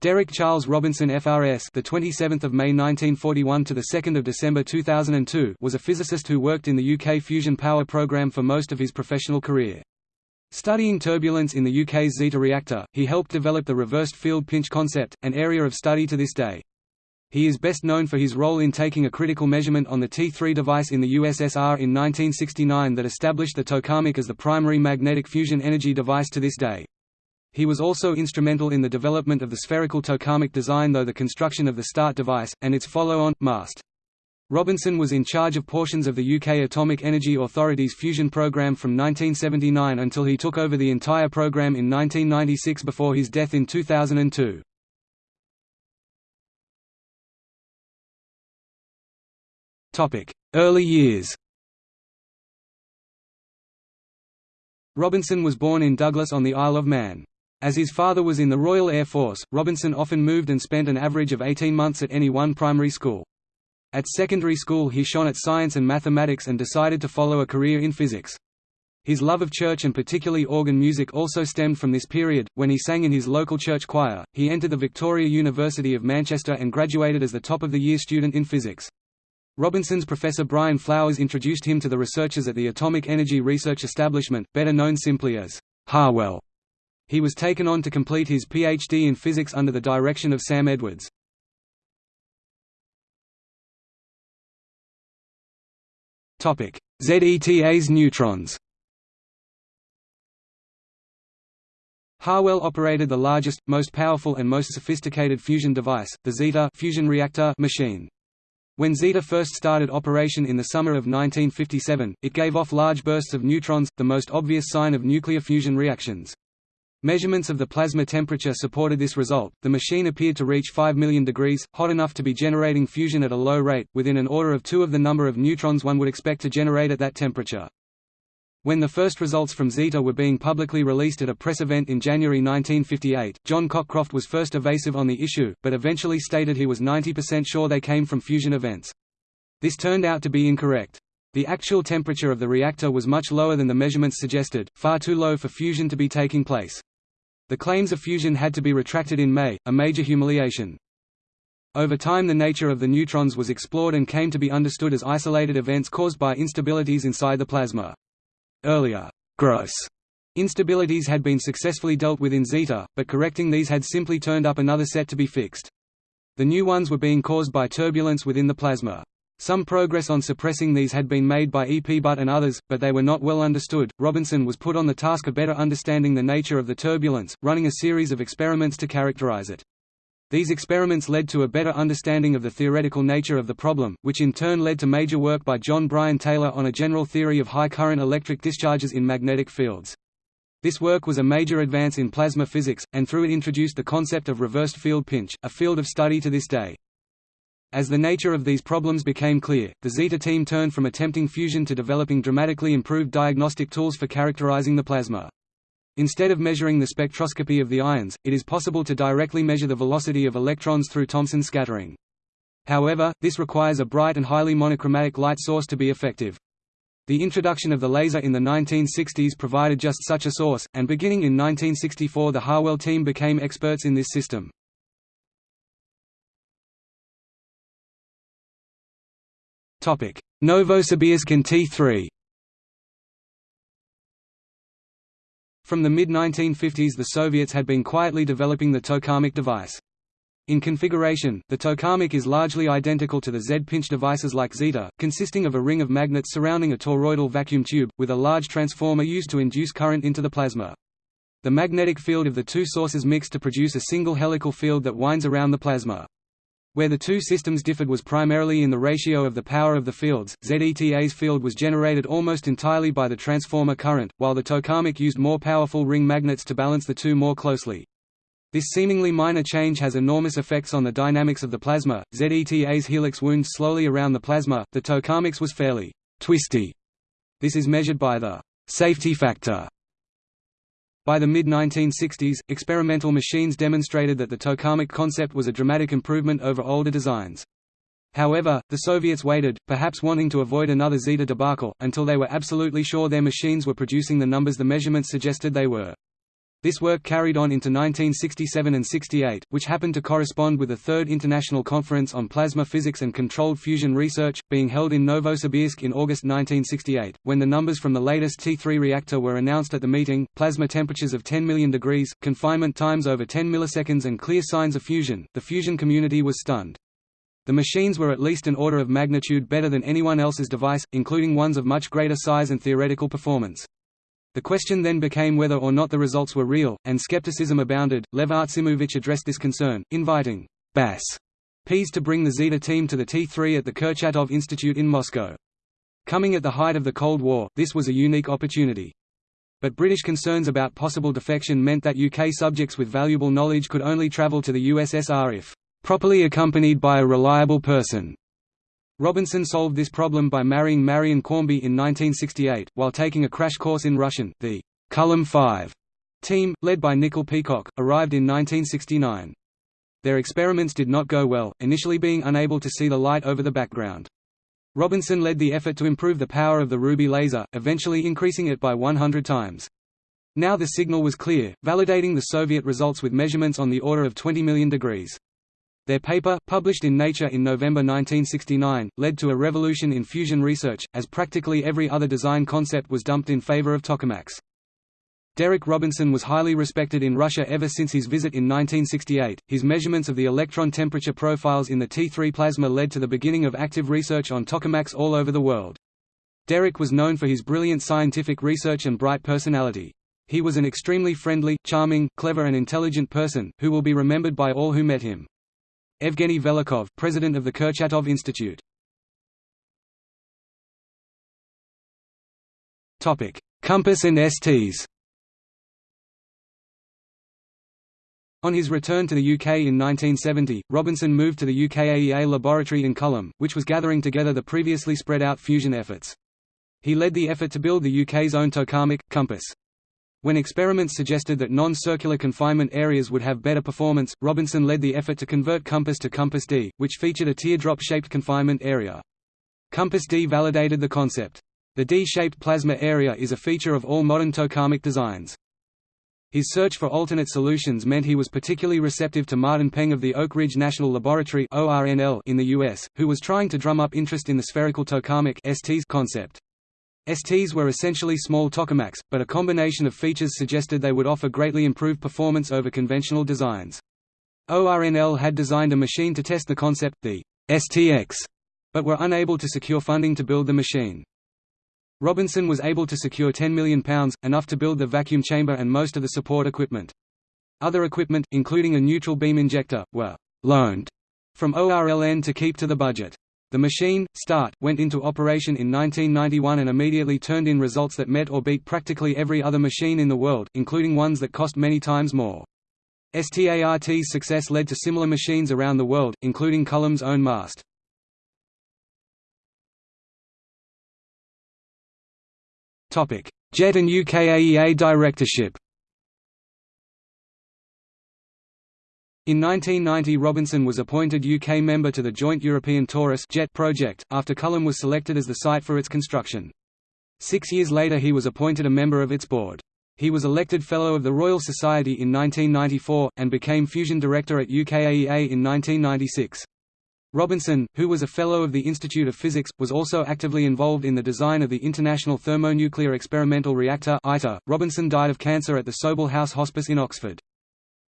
Derek Charles Robinson FRS the 27th of May 1941 to the 2nd of December 2002 was a physicist who worked in the UK fusion power program for most of his professional career. Studying turbulence in the UK's Zeta reactor, he helped develop the reversed field pinch concept, an area of study to this day. He is best known for his role in taking a critical measurement on the T3 device in the USSR in 1969 that established the tokamak as the primary magnetic fusion energy device to this day. He was also instrumental in the development of the spherical tokamak design though the construction of the START device, and its follow-on, MAST. Robinson was in charge of portions of the UK Atomic Energy Authority's fusion programme from 1979 until he took over the entire programme in 1996 before his death in 2002. Early years Robinson was born in Douglas on the Isle of Man. As his father was in the Royal Air Force, Robinson often moved and spent an average of 18 months at any one primary school. At secondary school he shone at science and mathematics and decided to follow a career in physics. His love of church and particularly organ music also stemmed from this period. When he sang in his local church choir, he entered the Victoria University of Manchester and graduated as the top of the year student in physics. Robinson's professor Brian Flowers introduced him to the researchers at the Atomic Energy Research Establishment, better known simply as Harwell. He was taken on to complete his PhD in physics under the direction of Sam Edwards. ZETA's neutrons Harwell operated the largest, most powerful and most sophisticated fusion device, the Zeta fusion reactor machine. When Zeta first started operation in the summer of 1957, it gave off large bursts of neutrons, the most obvious sign of nuclear fusion reactions. Measurements of the plasma temperature supported this result. The machine appeared to reach 5 million degrees, hot enough to be generating fusion at a low rate, within an order of two of the number of neutrons one would expect to generate at that temperature. When the first results from Zeta were being publicly released at a press event in January 1958, John Cockcroft was first evasive on the issue, but eventually stated he was 90% sure they came from fusion events. This turned out to be incorrect. The actual temperature of the reactor was much lower than the measurements suggested, far too low for fusion to be taking place. The claims of fusion had to be retracted in May, a major humiliation. Over time the nature of the neutrons was explored and came to be understood as isolated events caused by instabilities inside the plasma. Earlier, gross instabilities had been successfully dealt with in Zeta, but correcting these had simply turned up another set to be fixed. The new ones were being caused by turbulence within the plasma. Some progress on suppressing these had been made by E. P. Butt and others, but they were not well understood. Robinson was put on the task of better understanding the nature of the turbulence, running a series of experiments to characterize it. These experiments led to a better understanding of the theoretical nature of the problem, which in turn led to major work by John Bryan Taylor on a general theory of high current electric discharges in magnetic fields. This work was a major advance in plasma physics, and through it introduced the concept of reversed field pinch, a field of study to this day. As the nature of these problems became clear, the Zeta team turned from attempting fusion to developing dramatically improved diagnostic tools for characterizing the plasma. Instead of measuring the spectroscopy of the ions, it is possible to directly measure the velocity of electrons through Thomson scattering. However, this requires a bright and highly monochromatic light source to be effective. The introduction of the laser in the 1960s provided just such a source, and beginning in 1964 the Harwell team became experts in this system. Novosibirsk and T3 From the mid-1950s the Soviets had been quietly developing the tokamak device. In configuration, the tokamak is largely identical to the Z-pinch devices like Zeta, consisting of a ring of magnets surrounding a toroidal vacuum tube, with a large transformer used to induce current into the plasma. The magnetic field of the two sources mix to produce a single helical field that winds around the plasma. Where the two systems differed was primarily in the ratio of the power of the fields. ZETA's field was generated almost entirely by the transformer current, while the tokamak used more powerful ring magnets to balance the two more closely. This seemingly minor change has enormous effects on the dynamics of the plasma. ZETA's helix wounds slowly around the plasma, the tokamak's was fairly twisty. This is measured by the safety factor by the mid-1960s, experimental machines demonstrated that the tokamak concept was a dramatic improvement over older designs. However, the Soviets waited, perhaps wanting to avoid another Zeta debacle, until they were absolutely sure their machines were producing the numbers the measurements suggested they were. This work carried on into 1967 and 68, which happened to correspond with the Third International Conference on Plasma Physics and Controlled Fusion Research, being held in Novosibirsk in August 1968. When the numbers from the latest T3 reactor were announced at the meeting, plasma temperatures of 10 million degrees, confinement times over 10 milliseconds and clear signs of fusion, the fusion community was stunned. The machines were at least an order of magnitude better than anyone else's device, including ones of much greater size and theoretical performance. The question then became whether or not the results were real, and skepticism abounded. Lev Artsimovich addressed this concern, inviting Bas Pease to bring the Zeta team to the T3 at the Kurchatov Institute in Moscow. Coming at the height of the Cold War, this was a unique opportunity. But British concerns about possible defection meant that UK subjects with valuable knowledge could only travel to the USSR if properly accompanied by a reliable person. Robinson solved this problem by marrying Marion Cornby in 1968, while taking a crash course in Russian. The Culham Five team, led by Nicol Peacock, arrived in 1969. Their experiments did not go well, initially being unable to see the light over the background. Robinson led the effort to improve the power of the Ruby laser, eventually increasing it by 100 times. Now the signal was clear, validating the Soviet results with measurements on the order of 20 million degrees. Their paper, published in Nature in November 1969, led to a revolution in fusion research, as practically every other design concept was dumped in favor of tokamaks. Derek Robinson was highly respected in Russia ever since his visit in 1968. His measurements of the electron temperature profiles in the T3 plasma led to the beginning of active research on tokamaks all over the world. Derek was known for his brilliant scientific research and bright personality. He was an extremely friendly, charming, clever and intelligent person, who will be remembered by all who met him. Evgeny Velikhov, president of the Kurchatov Institute. Topic: Compass and STs. On his return to the UK in 1970, Robinson moved to the UKAEA laboratory in Culham, which was gathering together the previously spread out fusion efforts. He led the effort to build the UK's own tokamak, Compass. When experiments suggested that non-circular confinement areas would have better performance, Robinson led the effort to convert Compass to Compass D, which featured a teardrop-shaped confinement area. Compass D validated the concept. The D-shaped plasma area is a feature of all modern tokamak designs. His search for alternate solutions meant he was particularly receptive to Martin Peng of the Oak Ridge National Laboratory in the US, who was trying to drum up interest in the spherical tokamak concept. STs were essentially small tokamaks, but a combination of features suggested they would offer greatly improved performance over conventional designs. ORNL had designed a machine to test the concept, the STX, but were unable to secure funding to build the machine. Robinson was able to secure £10 million, enough to build the vacuum chamber and most of the support equipment. Other equipment, including a neutral beam injector, were «loaned» from ORLN to keep to the budget. The machine, START, went into operation in 1991 and immediately turned in results that met or beat practically every other machine in the world, including ones that cost many times more. START's success led to similar machines around the world, including Culham's own MAST. JET and UKAEA directorship In 1990 Robinson was appointed UK member to the Joint European Torus JET project, after Culham was selected as the site for its construction. Six years later he was appointed a member of its board. He was elected Fellow of the Royal Society in 1994, and became Fusion Director at UKAEA in 1996. Robinson, who was a Fellow of the Institute of Physics, was also actively involved in the design of the International Thermonuclear Experimental Reactor Robinson died of cancer at the Sobell House Hospice in Oxford.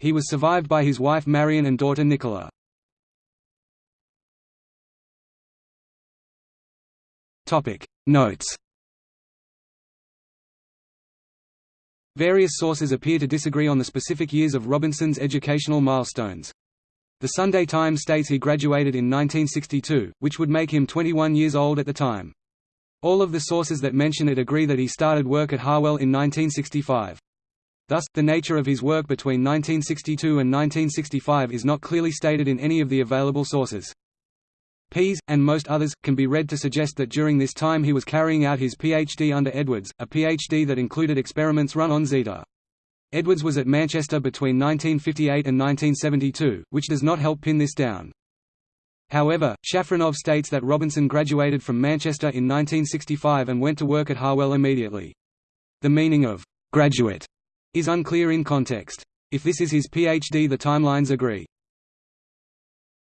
He was survived by his wife Marion and daughter Nicola. Notes Various sources appear to disagree on the specific years of Robinson's educational milestones. The Sunday Times states he graduated in 1962, which would make him 21 years old at the time. All of the sources that mention it agree that he started work at Harwell in 1965. Thus, the nature of his work between 1962 and 1965 is not clearly stated in any of the available sources. Pease, and most others, can be read to suggest that during this time he was carrying out his PhD under Edwards, a PhD that included experiments run on Zeta. Edwards was at Manchester between 1958 and 1972, which does not help pin this down. However, Shafranov states that Robinson graduated from Manchester in 1965 and went to work at Harwell immediately. The meaning of «graduate» is unclear in context. If this is his PhD the timelines agree.